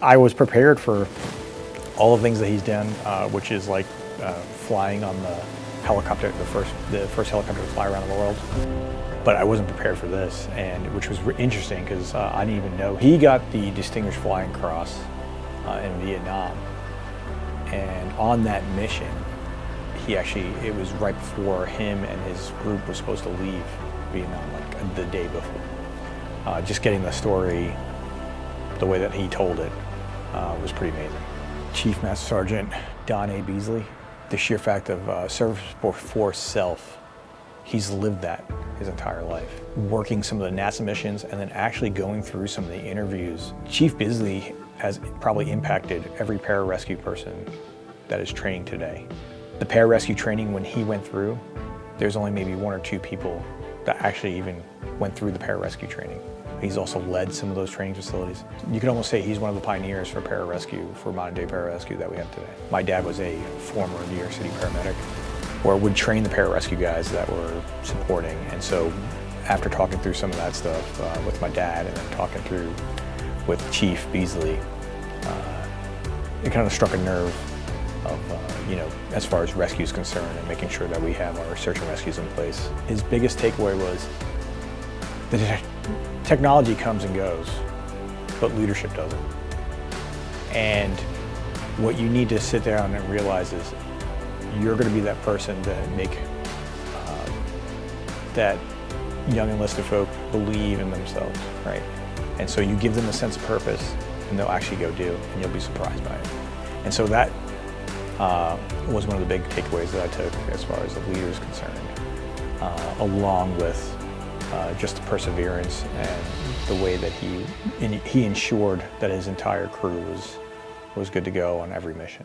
I was prepared for all the things that he's done, uh, which is like uh, flying on the helicopter, the first, the first helicopter to fly around the world. But I wasn't prepared for this, and which was interesting because uh, I didn't even know. He got the Distinguished Flying Cross uh, in Vietnam, and on that mission, he actually, it was right before him and his group were supposed to leave Vietnam, like the day before. Uh, just getting the story the way that he told it uh, was pretty amazing. Chief Master Sergeant Don A. Beasley, the sheer fact of uh, service before self, he's lived that his entire life. Working some of the NASA missions and then actually going through some of the interviews. Chief Beasley has probably impacted every pararescue person that is training today. The pararescue training when he went through, there's only maybe one or two people that actually even went through the pararescue training. He's also led some of those training facilities. You could almost say he's one of the pioneers for pararescue, for modern day pararescue that we have today. My dad was a former New York City paramedic or would train the pararescue guys that were supporting. And so after talking through some of that stuff uh, with my dad and then talking through with Chief Beasley, uh, it kind of struck a nerve of, uh, you know, as far as rescue is concerned and making sure that we have our search and rescues in place. His biggest takeaway was the Technology comes and goes, but leadership doesn't. And what you need to sit down and realize is you're going to be that person to make uh, that young enlisted folk believe in themselves, right? And so you give them a sense of purpose and they'll actually go do and you'll be surprised by it. And so that uh, was one of the big takeaways that I took as far as the leader is concerned, uh, along with uh, just the perseverance and the way that he, he ensured that his entire crew was, was good to go on every mission.